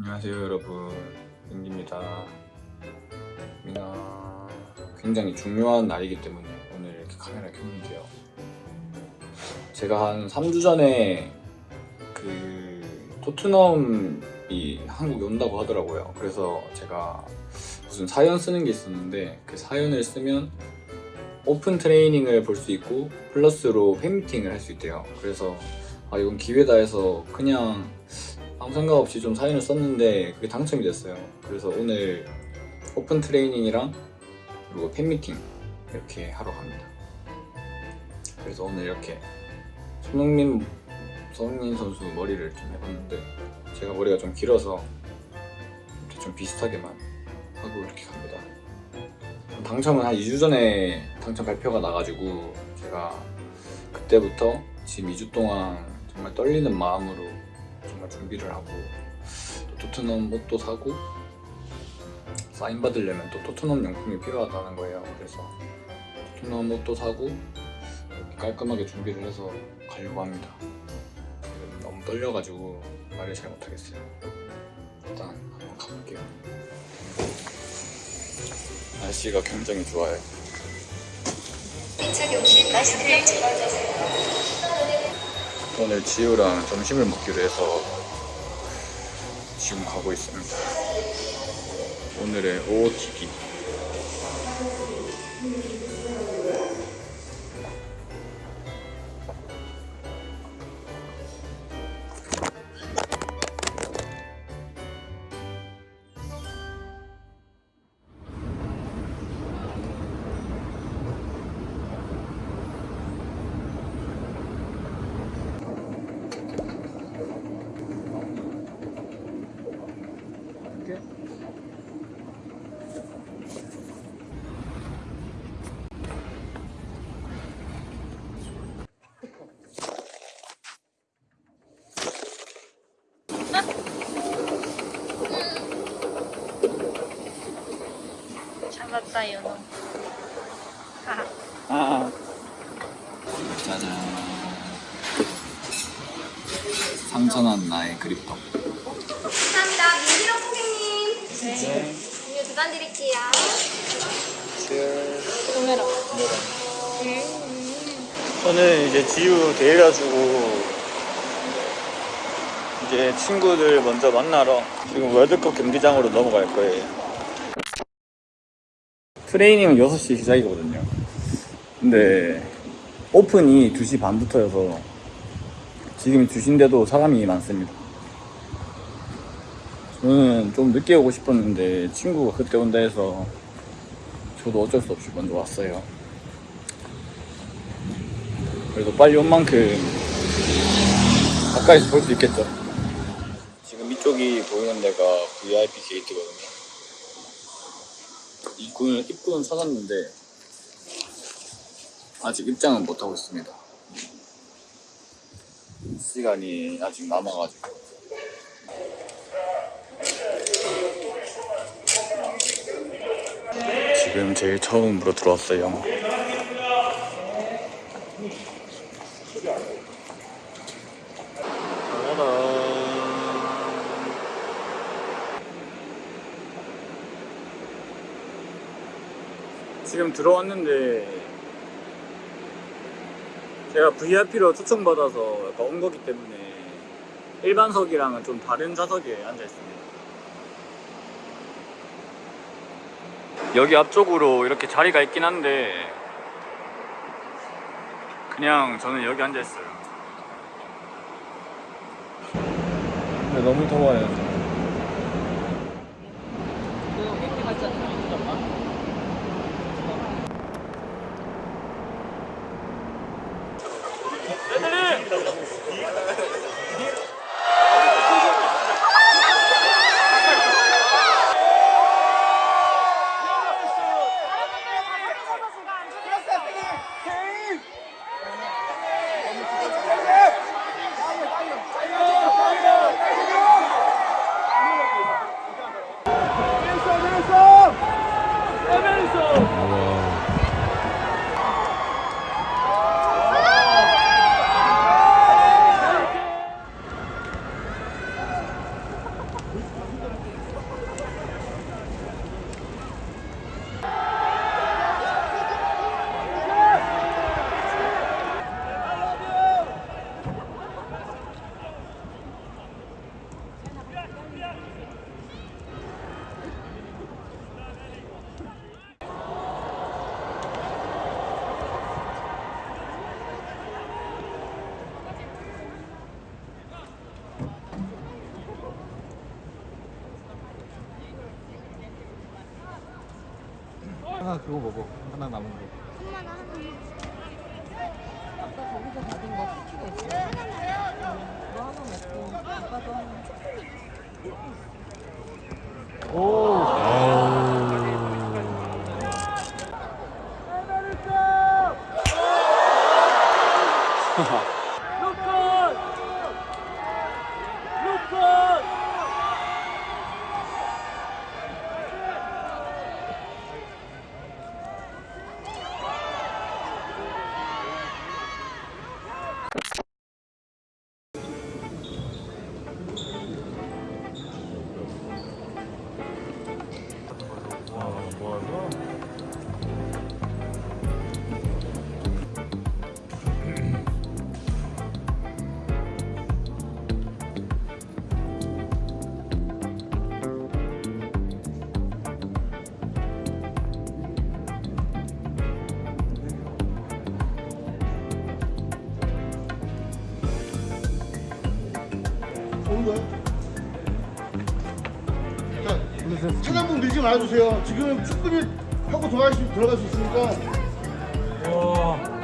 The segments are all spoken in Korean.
안녕하세요 여러분. 민기입니다. 민아 굉장히 중요한 날이기 때문에 오늘 이렇게 카메라 켰는데요. 제가 한 3주 전에 그 토트넘이 한국에 온다고 하더라고요. 그래서 제가 무슨 사연 쓰는 게 있었는데 그 사연을 쓰면 오픈 트레이닝을 볼 수 있고 플러스로 팬미팅을 할 수 있대요. 그래서 아 이건 기회다 해서 그냥 아무 생각 없이 좀 사연을 썼는데 그게 당첨이 됐어요. 그래서 오늘 오픈 트레이닝이랑 그리고 팬미팅 이렇게 하러 갑니다. 그래서 오늘 이렇게 손흥민 손흥민 선수 머리를 좀 해봤는데 제가 머리가 좀 길어서 좀 비슷하게만 하고 이렇게 갑니다. 당첨은 한 2주 전에 당첨 발표가 나가지고 제가 그때부터 지금 2주 동안 정말 떨리는 마음으로 정말 준비를 하고 또 토트넘 옷도 사고 사인 받으려면 또 토트넘 용품이 필요하다는 거예요. 그래서 토트넘 옷도 사고 깔끔하게 준비를 해서 가려고 합니다. 너무 떨려가지고 말을 잘 못하겠어요. 일단 한번 가볼게요. 날씨가 굉장히 좋아요. 인착 용신 마스크를 집어주세요. 오늘 지우랑 점심을 먹기로 해서 지금 가고 있습니다. 오늘의 OOTD. 잡았다 연어. 하하. 아. 짜잔. 상전한 나의 그립톡. 감사합니다. 민기랑 고객님. 네. 음료 두잔 드릴게요. 오메라. 저는 이제 지우 대해가지고 이제 친구들 먼저 만나러 지금 월드컵 경기장으로 넘어갈 거예요. 트레이닝은 6시 시작이거든요. 근데 오픈이 2시 반부터여서 지금이 2시인데도 사람이 많습니다. 저는 좀 늦게 오고 싶었는데 친구가 그때 온다 해서 저도 어쩔 수 없이 먼저 왔어요. 그래도 빨리 온 만큼 가까이서 볼 수 있겠죠. 지금 이쪽이 보이는 데가 VIP 게이트거든요. 입구는, 입구는 찾았는데 아직 입장은 못하고 있습니다. 시간이 아직 남아가지고. 지금 제일 처음으로 들어왔어요. 지금 들어왔는데 제가 VIP로 초청받아서 약간 온 거기 때문에 일반석이랑은 좀 다른 좌석에 앉아 있습니다. 여기 앞쪽으로 이렇게 자리가 있긴 한데 그냥 저는 여기 앉아 있어요. 근데 너무 더워요. ホンマだな。 하나 그거 먹어. 하나 남은 거. 엄마 나 하나. 아까 거기서 받은 거 쿠키가 있어. 너 하나 먹고 아빠도 하나. 오 차량분 밀지 말아주세요. 지금 충분히 하고 들어갈 수, 들어갈 수 있으니까. 자,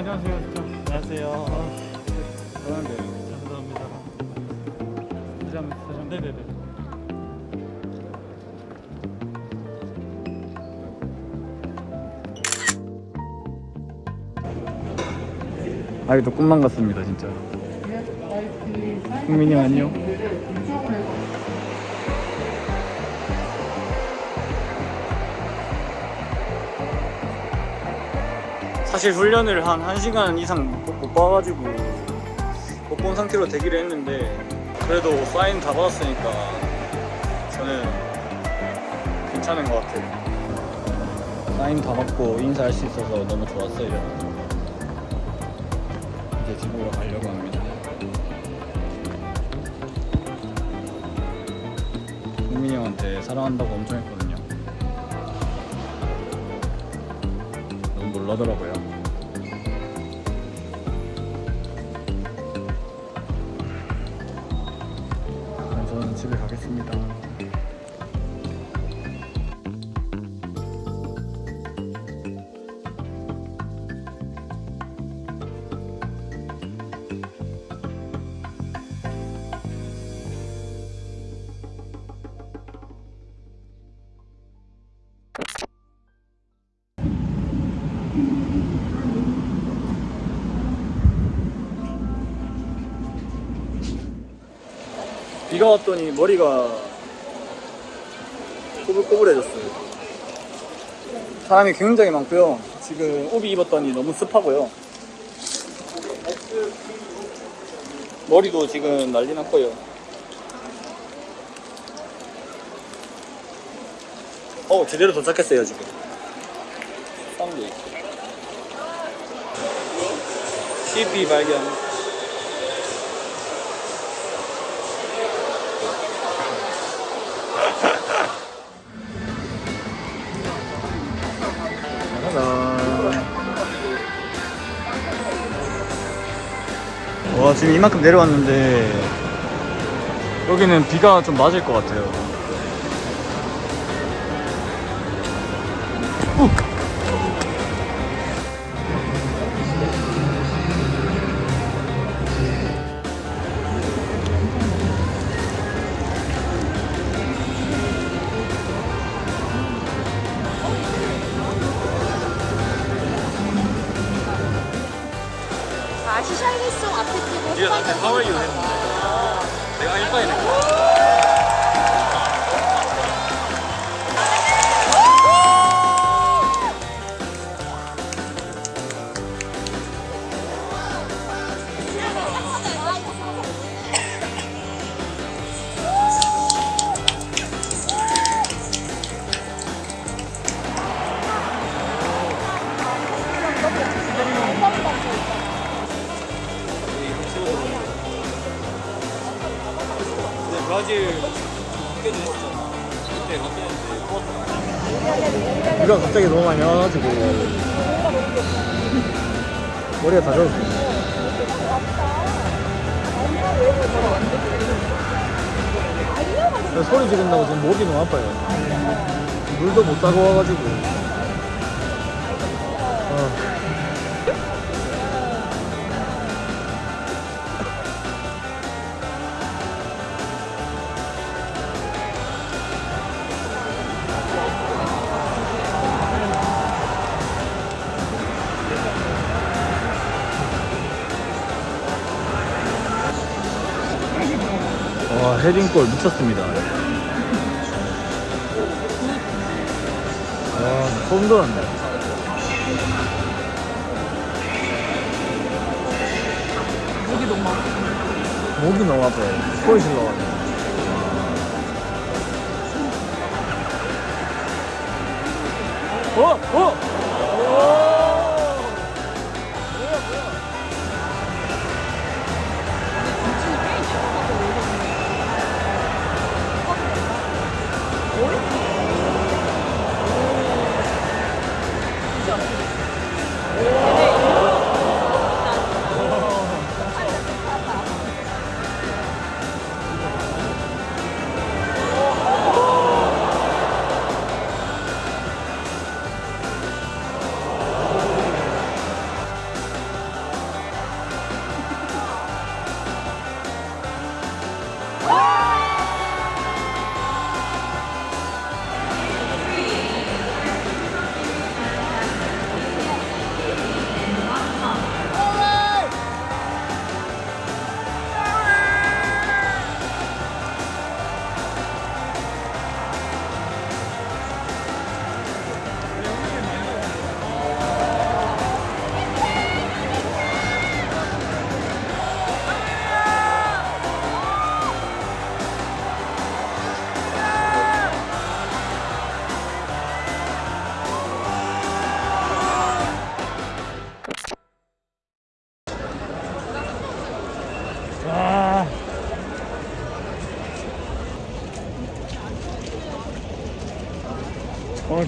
안녕하세요. 안녕하세요. 그런데 감사합니다. 다시 한번 다시 한번 네네네. 아이도 꿈만 같습니다 진짜 국민이 안녕 사실 훈련을 한 1시간 이상 못, 못 봐가지고 못 본 상태로 대기를 했는데 그래도 사인 다 받았으니까 저는 괜찮은 것 같아요 사인 다 받고 인사할 수 있어서 너무 좋았어요 이제 집으로 가려고 합니다. 국민이 형한테 사랑한다고 엄청 했거든요. 너무 놀라더라고요. 가겠습니다. 비가 왔더니 머리가 꼬불꼬불해졌어요. 사람이 굉장히 많고요. 지금帯입었더니 너무 습하고요. 머리도 지금 난리 났고요. 어, 제대로 도착했어요, 지금. 사운드 있고. CP 발견. 와 지금 이만큼 내려왔는데 여기는 비가 좀 맞을 것 같아요. 아, 비가 갑자기 너무 많이 와가지고. 머리가 다 젖었어. 소리 지른다고 지금 목이 너무 아파요. 물도 못 따고 와가지고 헤딩골 미쳤습니다 와 소름 돋았네 목이 너무 아파. 목이 너무 아파요 소리 질러가지고 어! 어!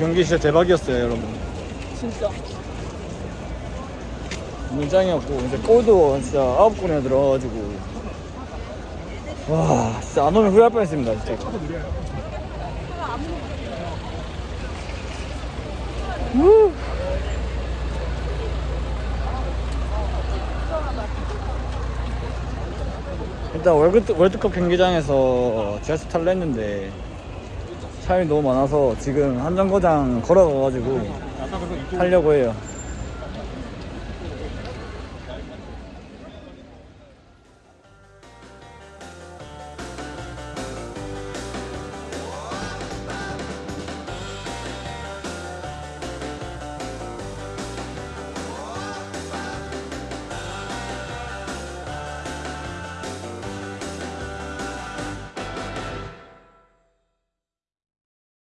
경기 진짜 대박이었어요, 여러분. 진짜. 문장이었고 이제 골도 진짜 아홉 골이나 들어가가지고 와 진짜 안 오면 후회할 뻔했습니다, 진짜. 우. 일단 월드, 월드컵 경기장에서 지하철 탈려 했는데 사람이 너무 많아서 지금 한정거장 걸어가가지고 타려고 해요